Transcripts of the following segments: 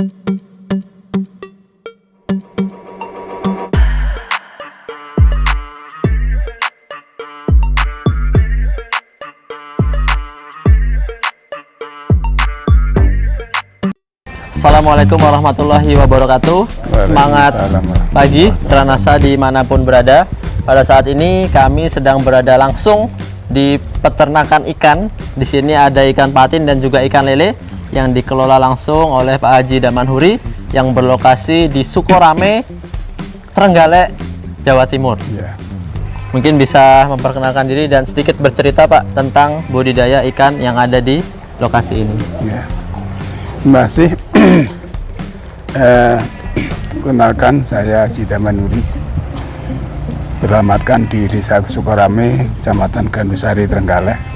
Assalamualaikum warahmatullahi wabarakatuh. Semangat pagi Tranasa di mana pun berada. Pada saat ini kami sedang berada langsung di peternakan ikan. Di sini ada ikan patin dan juga ikan lele Yang dikelola langsung oleh Pak Haji Damanhuri Yang berlokasi di Sukorame Trenggalek, Jawa Timur Ya. Mungkin bisa memperkenalkan diri dan sedikit bercerita Pak Tentang budidaya ikan yang ada di lokasi ini. Masih eh, kenalkan saya Sida Manuri beralamatkan di Desa Sukorame, Kecamatan Gandusari, Trenggalek.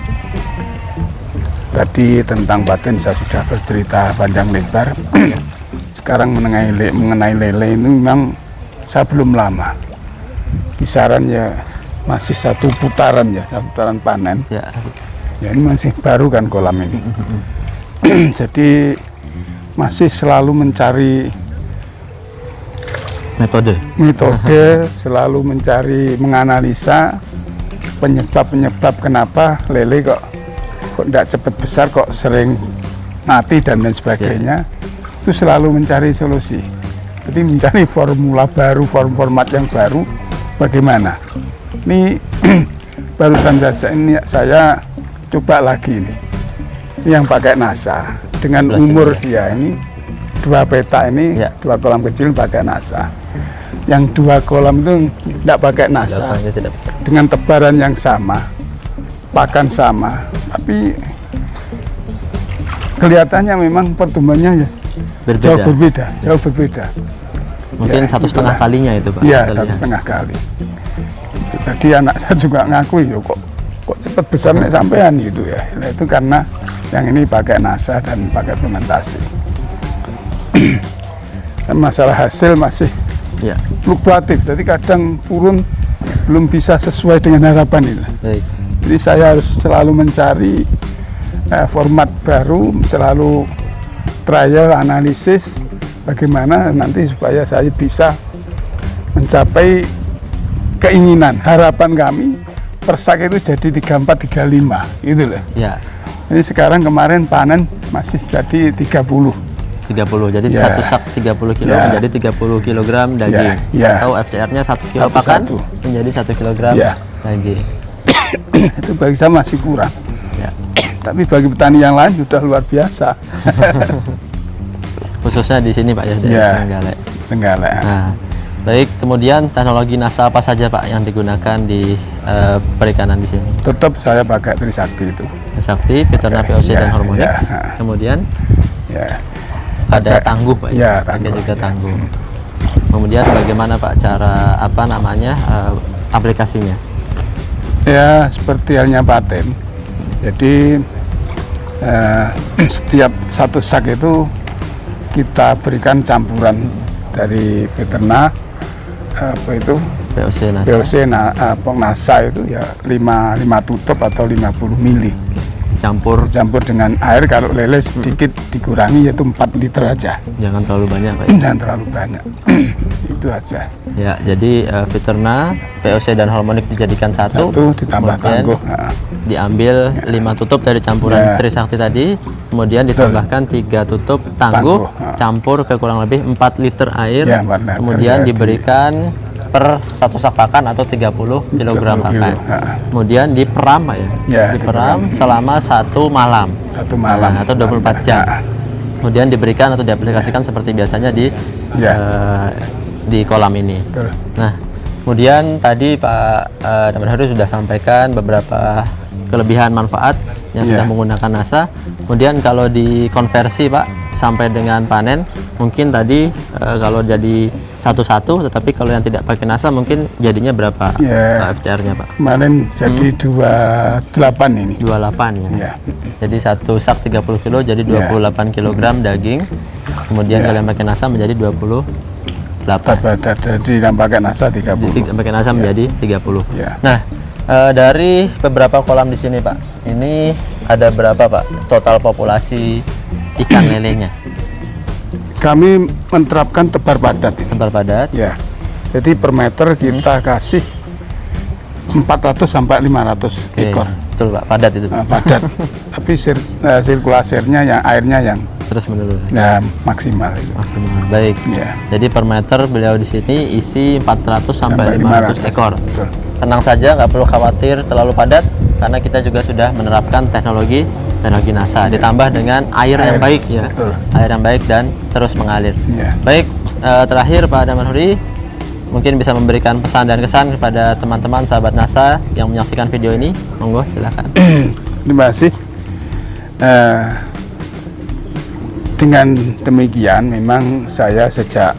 Tadi tentang batin saya sudah bercerita panjang lebar. Sekarang mengenai le- mengenai lele ini memang saya belum lama. Kisaran ya masih satu putaran ya, satu putaran panen. Ya, Ya ini masih baru kan kolam ini. Jadi masih selalu mencari metode metode, selalu mencari menganalisa penyebab-penyebab kenapa lele kok kok tidak cepat besar, kok sering mati dan lain sebagainya. Itu selalu mencari solusi. Jadi mencari formula baru, form format yang baru, bagaimana? Ini barusan saja ini saya coba lagi ini. Ini yang pakai NASA dengan Belas umur ini ya ini dua peta ini Ya. dua kolam kecil pakai NASA. Yang dua kolam itu tidak pakai NASA dengan tebaran yang sama, pakan sama, tapi kelihatannya memang pertumbuhannya ya jauh berbeda berbeda, jauh berbeda. mungkin Ya, satu setengah itulah. kalinya itu pak Iya, satu setengah kali. Tadi anak saya juga ngakui ya kok kok cepat besar nih sampean gitu ya. Nah, itu karena yang ini pakai NASA dan pakai fermentasi. Masalah hasil masih ya fluktuatif, jadi kadang turun belum bisa sesuai dengan harapan itu. baik Jadi saya harus selalu mencari eh, format baru, selalu trial analisis bagaimana nanti supaya saya bisa mencapai keinginan, harapan kami persak itu jadi 34 35 gitu loh. ya Jadi sekarang kemarin panen masih jadi 30. 30 jadi Ya. satu sak 30 kilo Ya. menjadi 30 kilogram daging Ya. atau FCR-nya 1 kilo Satu- pakan satu. menjadi 1 kilogram Ya. daging itu bagi saya masih kurang. ya Tapi bagi petani yang lain sudah luar biasa. khususnya di sini pak ya dari Ya. Trenggalek. Tenggalek. nah baik kemudian teknologi NASA apa saja pak yang digunakan di eh, perikanan di sini Tetap saya pakai Trisakti itu. Sakti, Peterna POC Ya, dan hormonik ya. kemudian Ya. ada Pakai- tangguh pak ya, pakai tangguh, juga ya. tangguh kemudian bagaimana pak cara apa namanya eh, aplikasinya Ya seperti halnya paten. Jadi eh, setiap satu sak itu kita berikan campuran dari veterina apa itu? POC NASA. POC na, apa, NASA itu ya 5, 5 tutup atau 50 mili campur campur dengan air kalau lele sedikit dikurangi yaitu 4 liter aja. Jangan terlalu banyak pak jangan terlalu banyak. Itu aja. Ya jadi eh, Peterna POC dan hormonik dijadikan satu, satu ditambah kemudian tangguh diambil lima tutup dari campuran Ya. Trisakti tadi. Kemudian ditambahkan tiga tutup tangguh, Tangguh, campur ke kurang lebih 4 liter air. Ya, 4 liter, kemudian ya, di- diberikan per satu sak pakan atau 30 kilogram 30 pakan kemudian diperam ya, Ya, diperam selama satu malam. Satu malam. Nah, atau 24 jam. Nah, kemudian diberikan atau diaplikasikan seperti biasanya di Ya. eh, di kolam ini. Betul. Nah, kemudian tadi Pak uh, Haru sudah sampaikan beberapa kelebihan manfaat yang Iya. sudah menggunakan NASA. Kemudian kalau dikonversi Pak sampai dengan panen, mungkin tadi eh, kalau jadi satu-satu, tetapi kalau yang tidak pakai NASA mungkin jadinya berapa Iya. Pak FCR-nya Pak? kemarin jadi Hmm. 28 ini 28 ya. ya Jadi satu sak 30 kilo jadi 28 kilogram daging. Kemudian Iya. kalau yang pakai NASA menjadi 28. Dapat jadi yang pakai NASA 30 Jadi pakai NASA menjadi 30. ya Nah, eh, dari beberapa kolam di sini, Pak, ini ada berapa, Pak, total populasi ikan lelenya? Kami menerapkan tebar padat. Tebar padat. Ya. Jadi per meter kita hmm. kasih 400 sampai 500 Oke, ekor. Betul Pak, padat itu. Nah, padat. Tapi sir, uh, sirkulasinya yang airnya yang terus menerus. Ya, maksimal itu. Maksimal. Baik. Ya. Jadi per meter beliau di sini isi 400 sampai, sampai 500, 500 ekor. Betul. Tenang saja, nggak perlu khawatir terlalu padat karena kita juga sudah menerapkan teknologi teknologi NASA ya. ditambah dengan air, air yang baik ya. Betul. Air yang baik dan terus mengalir. Ya. Baik, uh, terakhir Pak Damanhuri mungkin bisa memberikan pesan dan kesan kepada teman-teman sahabat NASA yang menyaksikan video ini monggo silakan terima kasih uh, dengan demikian memang saya sejak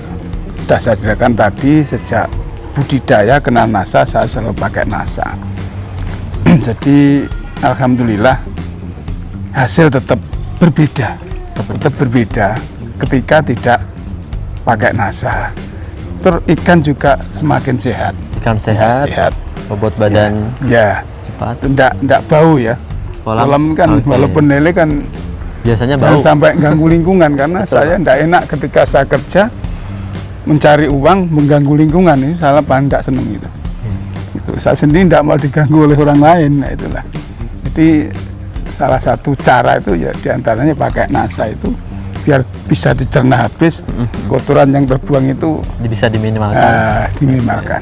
sudah saya ceritakan tadi sejak budidaya kenal NASA saya selalu pakai NASA jadi Alhamdulillah hasil tetap berbeda tetap berbeda ketika tidak pakai NASA Terus ikan juga semakin sehat. Ikan sehat. Sehat. Bobot badan. Ya. Cepat. Tidak tidak bau ya. Kolam, Kolam kan okay. walaupun lele kan biasanya bau. sampai ganggu lingkungan karena Betul. saya tidak enak ketika saya kerja mencari uang mengganggu lingkungan ini salah tidak seneng itu. Hmm. Itu saya sendiri tidak mau diganggu oleh orang lain, nah itulah. Jadi salah satu cara itu ya di antaranya pakai NASA itu biar bisa dicerna habis kotoran yang terbuang itu bisa diminimalkan. Uh, diminimalkan.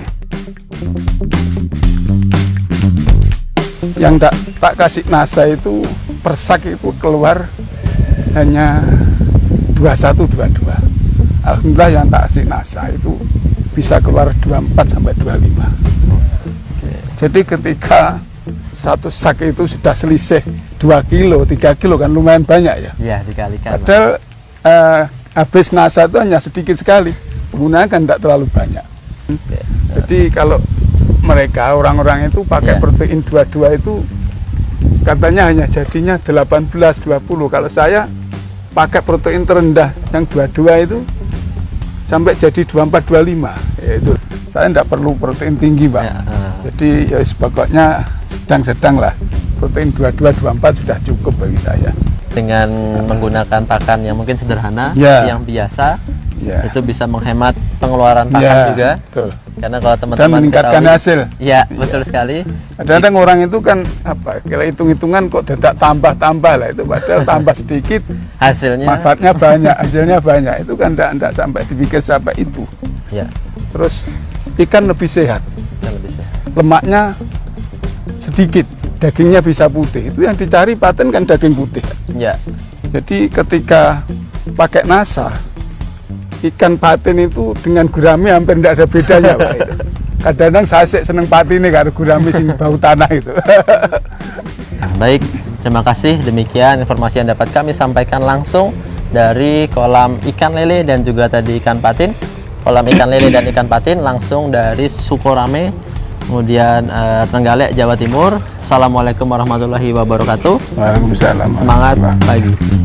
Yang tak tak kasih NASA itu persak itu keluar hanya 2122 Alhamdulillah yang tak kasih NASA itu bisa keluar 24 sampai 25 jadi ketika satu sak itu sudah selisih 2 kilo, 3 kilo kan lumayan banyak ya. Iya, dikalikan. Padahal uh, habis NASA itu hanya sedikit sekali penggunaan kan tidak terlalu banyak jadi kalau mereka orang-orang itu pakai yeah. protein 22 itu katanya hanya jadinya 18 20 kalau saya pakai protein terendah yang 22 itu sampai jadi 24 25 yaitu saya tidak perlu protein tinggi Pak uh. jadi ya sedang-sedang lah protein 22 24 sudah cukup bagi saya dengan menggunakan pakan yang mungkin sederhana, yeah. yang biasa, yeah. itu bisa menghemat pengeluaran pakan yeah, juga. Betul. Karena kalau teman-teman dan meningkatkan ketahui, hasil. Ya, betul yeah. sekali. Kadang-kadang orang itu kan apa? Kira hitung-hitungan kok tidak tambah-tambah lah itu padahal tambah sedikit hasilnya manfaatnya banyak, hasilnya banyak. Itu kan tidak sampai dipikir sampai itu. Ya. Terus ikan lebih sehat. Ikan lebih sehat. Lemaknya sedikit dagingnya bisa putih. Itu yang dicari paten kan daging putih. Ya. Jadi ketika pakai nasa ikan paten itu dengan gurami hampir tidak ada bedanya kadang-kadang saya sih seneng patin ini karena gurami sing bau tanah itu. Nah, baik. Terima kasih. Demikian informasi yang dapat kami sampaikan langsung dari kolam ikan lele dan juga tadi ikan patin. Kolam ikan lele dan ikan patin langsung dari Sukorame kemudian uh, Trenggalek Jawa Timur. Assalamualaikum warahmatullahi wabarakatuh. Waalaikumsalam. Semangat pagi